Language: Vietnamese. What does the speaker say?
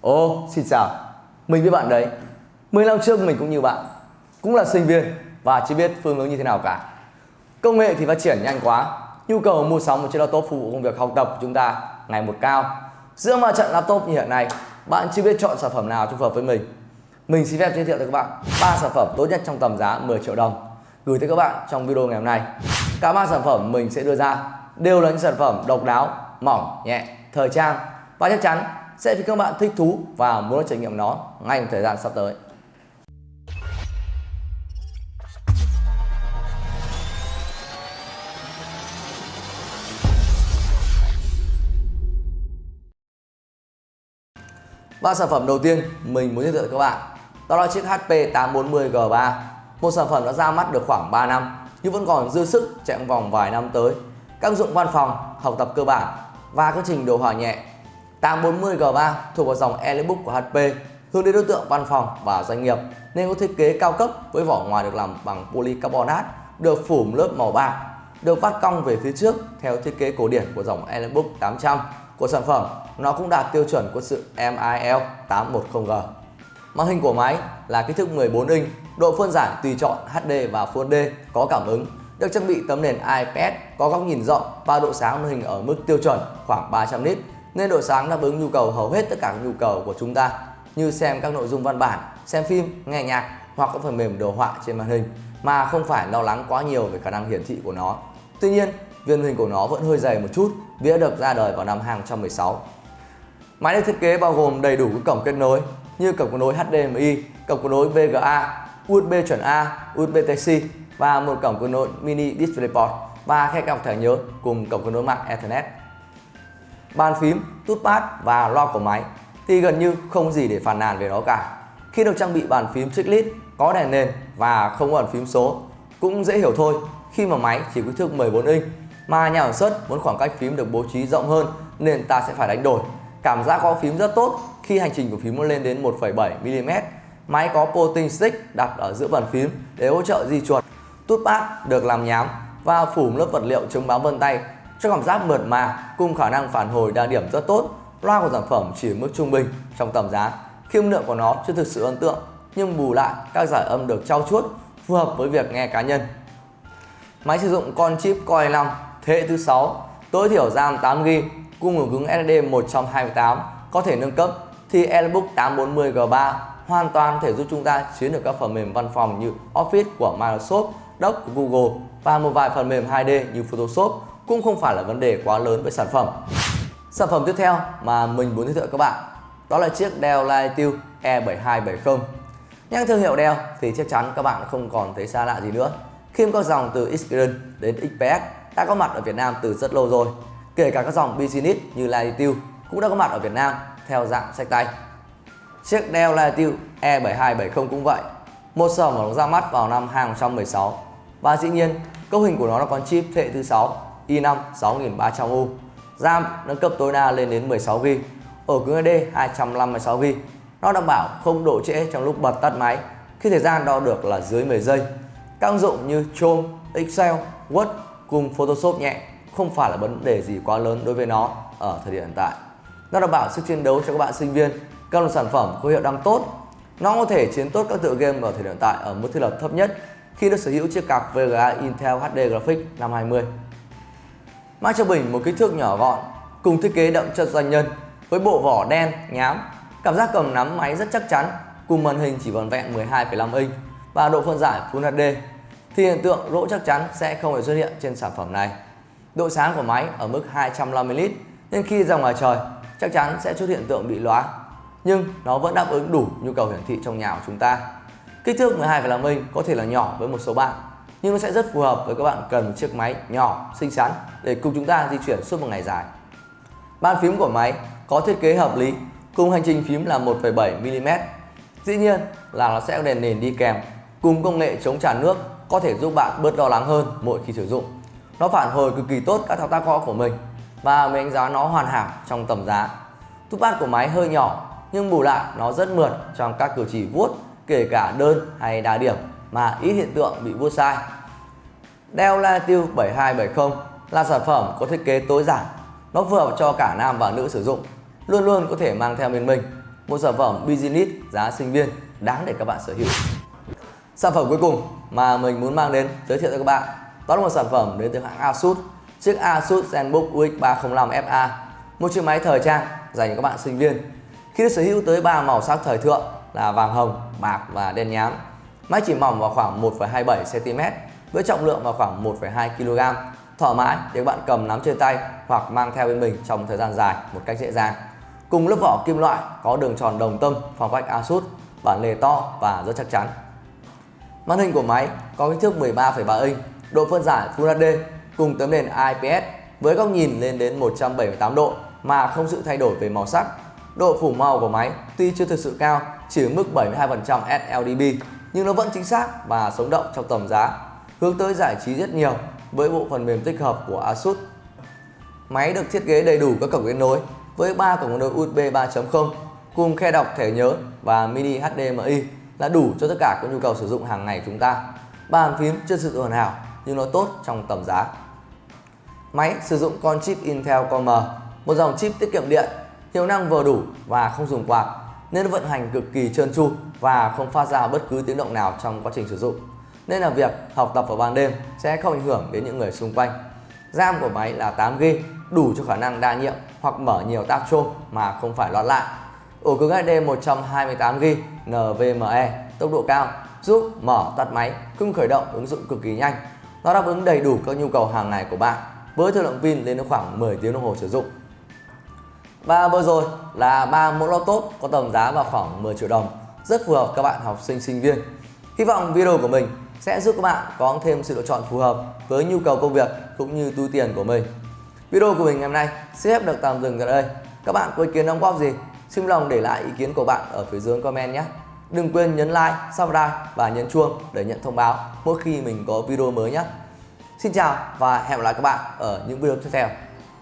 Ô, xin chào. Mình với bạn đấy. 10 năm trước mình cũng như bạn, cũng là sinh viên và chưa biết phương hướng như thế nào cả. Công nghệ thì phát triển nhanh quá, nhu cầu mua sắm một chiếc laptop phục vụ công việc học tập của chúng ta ngày một cao. Giữa ma trận laptop như hiện nay, bạn chưa biết chọn sản phẩm nào phù hợp với mình. Mình xin phép giới thiệu tới các bạn ba sản phẩm tốt nhất trong tầm giá 10 triệu đồng gửi tới các bạn trong video ngày hôm nay. Cả ba sản phẩm mình sẽ đưa ra đều là những sản phẩm độc đáo, mỏng, nhẹ, thời trang. Và chắc chắn sẽ khiến các bạn thích thú và muốn trải nghiệm nó ngay trong thời gian sắp tới. Ba sản phẩm đầu tiên mình muốn giới thiệu với các bạn đó là chiếc HP 840G3 một sản phẩm đã ra mắt được khoảng 3 năm nhưng vẫn còn dư sức chạy vòng vài năm tới. Các dụng văn phòng, học tập cơ bản và các trình đồ họa nhẹ 840G3 thuộc vào dòng Elebook của HP hướng đến đối tượng văn phòng và doanh nghiệp nên có thiết kế cao cấp với vỏ ngoài được làm bằng polycarbonate được phủ lớp màu bạc được vắt cong về phía trước theo thiết kế cổ điển của dòng Elebook 800 của sản phẩm nó cũng đạt tiêu chuẩn của sự MIL 810G Màn hình của máy là kích thước 14 inch, độ phân giải tùy chọn HD và Full HD có cảm ứng, được trang bị tấm nền IPS có góc nhìn rộng và độ sáng màn hình ở mức tiêu chuẩn khoảng 300 nit nên độ sáng đáp ứng nhu cầu hầu hết tất cả các nhu cầu của chúng ta như xem các nội dung văn bản, xem phim, nghe nhạc hoặc các phần mềm đồ họa trên màn hình mà không phải lo lắng quá nhiều về khả năng hiển thị của nó. Tuy nhiên, viên hình của nó vẫn hơi dày một chút vì đã được ra đời vào năm 2016. Máy được thiết kế bao gồm đầy đủ các cổng kết nối như cổng kết nối HDMI, cổng kết nối VGA, USB chuẩn A, USB Type-C và một cổng kết nối mini DisplayPort và khe cọc thẻ nhớ cùng cổng kết nối mạng Ethernet. Bàn phím, touchpad và loa của máy thì gần như không gì để phàn nàn về nó cả. Khi được trang bị bàn phím chiclet có đèn nền và không có bàn phím số cũng dễ hiểu thôi khi mà máy chỉ kích thước 14 inch mà nhà sản xuất muốn khoảng cách phím được bố trí rộng hơn nên ta sẽ phải đánh đổi. Cảm giác có phím rất tốt khi hành trình của phím lên đến 1,7mm. Máy có potting stick đặt ở giữa bàn phím để hỗ trợ di chuột. Touchpad được làm nhám và phủ lớp vật liệu chống bám vân tay cho cảm giác mượt mà cùng khả năng phản hồi đa điểm rất tốt. Loa của sản phẩm chỉ ở mức trung bình trong tầm giá. Khi âm lượng của nó chưa thực sự ấn tượng nhưng bù lại các giải âm được trau chuốt phù hợp với việc nghe cá nhân. Máy sử dụng con chip Core i5 thế hệ thứ 6, tối thiểu RAM 8GB cùng ổ cứng SSD 128 có thể nâng cấp thì Airbook 840G3 hoàn toàn thể giúp chúng ta chiến được các phần mềm văn phòng như Office của Microsoft, Doc của Google và một vài phần mềm 2D như Photoshop cũng không phải là vấn đề quá lớn với sản phẩm. Sản phẩm tiếp theo mà mình muốn giới thiệu các bạn đó là chiếc Dell Latitude E7270. Nhắc thương hiệu Dell thì chắc chắn các bạn không còn thấy xa lạ gì nữa. Khi các dòng từ Xperia đến XPS đã có mặt ở Việt Nam từ rất lâu rồi. Kể cả các dòng Business như Latitude cũng đã có mặt ở Việt Nam theo dạng sách tay. Chiếc Dell Latitude E7270 cũng vậy. Một sản phẩm ra mắt vào năm 2016 và dĩ nhiên cấu hình của nó là con chip thế hệ thứ 6 i5 6300U. RAM nâng cấp tối đa lên đến 16GB, ổ cứng hd 256GB. Nó đảm bảo không độ trễ trong lúc bật tắt máy khi thời gian đo được là dưới 10 giây. Các ứng dụng như Chrome, Excel, Word cùng Photoshop nhẹ không phải là vấn đề gì quá lớn đối với nó ở thời điểm hiện tại. Nó đảm bảo sức chiến đấu cho các bạn sinh viên, các loại sản phẩm có hiệu năng tốt. Nó có thể chiến tốt các tựa game ở thời điểm hiện tại ở mức thiết lập thấp nhất khi được sở hữu chiếc card VGA Intel HD Graphics 520. Mang cho mình một kích thước nhỏ gọn cùng thiết kế đậm chất doanh nhân với bộ vỏ đen nhám, cảm giác cầm nắm máy rất chắc chắn cùng màn hình chỉ vòn vẹn 12,5 inch và độ phân giải Full HD thì hiện tượng lỗ chắc chắn sẽ không hề xuất hiện trên sản phẩm này. Độ sáng của máy ở mức 250 lít nên khi ra ngoài trời chắc chắn sẽ xuất hiện tượng bị lóa nhưng nó vẫn đáp ứng đủ nhu cầu hiển thị trong nhà của chúng ta. Kích thước 12,5 inch có thể là nhỏ với một số bạn nhưng nó sẽ rất phù hợp với các bạn cần một chiếc máy nhỏ, xinh xắn để cùng chúng ta di chuyển suốt một ngày dài. Bàn phím của máy có thiết kế hợp lý cùng hành trình phím là 1,7mm. Dĩ nhiên là nó sẽ có đèn nền đi kèm cùng công nghệ chống tràn nước có thể giúp bạn bớt lo lắng hơn mỗi khi sử dụng. Nó phản hồi cực kỳ tốt các thao tác gõ của mình và mình đánh giá nó hoàn hảo trong tầm giá. Touchpad của máy hơi nhỏ nhưng bù lại nó rất mượt trong các cử chỉ vuốt kể cả đơn hay đa điểm mà ít hiện tượng bị vuốt sai. Dell Latitude 7270 là sản phẩm có thiết kế tối giản Nó phù hợp cho cả nam và nữ sử dụng, luôn luôn có thể mang theo bên mình một sản phẩm business giá sinh viên đáng để các bạn sở hữu. Sản phẩm cuối cùng mà mình muốn mang đến giới thiệu cho các bạn đó là một sản phẩm đến từ hãng Asus chiếc Asus ZenBook UX 305 FA một chiếc máy thời trang dành cho các bạn sinh viên khi được sở hữu tới 3 màu sắc thời thượng là vàng hồng, bạc và đen nhám. Máy chỉ mỏng vào khoảng 1,27 cm với trọng lượng vào khoảng 1,2 kg thoải mái để bạn cầm nắm trên tay hoặc mang theo bên mình trong thời gian dài một cách dễ dàng. Cùng lớp vỏ kim loại có đường tròn đồng tâm phong cách Asus bản lề to và rất chắc chắn. Màn hình của máy có kích thước 13,3 inch, độ phân giải Full HD cùng tấm nền IPS với góc nhìn lên đến 178 độ mà không sự thay đổi về màu sắc. Độ phủ màu của máy tuy chưa thực sự cao, chỉ ở mức 72% sLDB nhưng nó vẫn chính xác và sống động trong tầm giá, hướng tới giải trí rất nhiều với bộ phần mềm tích hợp của Asus. Máy được thiết kế đầy đủ các cổng kết nối với 3 cổng kết nối USB 3.0 cùng khe đọc thẻ nhớ và mini HDMI là đủ cho tất cả các nhu cầu sử dụng hàng ngày của chúng ta. Bàn phím chưa sự hoàn hảo nhưng nó tốt trong tầm giá. Máy sử dụng con chip Intel Core M, một dòng chip tiết kiệm điện, hiệu năng vừa đủ và không dùng quạt nên vận hành cực kỳ trơn tru và không phát ra bất cứ tiếng động nào trong quá trình sử dụng. Nên là việc học tập vào ban đêm sẽ không ảnh hưởng đến những người xung quanh. RAM của máy là 8GB, đủ cho khả năng đa nhiệm hoặc mở nhiều tab chôm mà không phải loạn lại ổ cứng HD 128GB NVMe tốc độ cao giúp mở tắt máy cũng khởi động ứng dụng cực kỳ nhanh nó đáp ứng đầy đủ các nhu cầu hàng ngày của bạn với thời lượng pin lên đến khoảng 10 tiếng đồng hồ sử dụng và vừa rồi là ba mẫu laptop có tầm giá vào khoảng 10 triệu đồng rất phù hợp các bạn học sinh sinh viên hy vọng video của mình sẽ giúp các bạn có thêm sự lựa chọn phù hợp với nhu cầu công việc cũng như túi tiền của mình video của mình ngày hôm nay sẽ phép được tạm dừng tại đây các bạn có ý kiến đóng góp gì Xin lòng để lại ý kiến của bạn ở phía dưới comment nhé. Đừng quên nhấn like, subscribe và nhấn chuông để nhận thông báo mỗi khi mình có video mới nhé. Xin chào và hẹn gặp lại các bạn ở những video tiếp theo.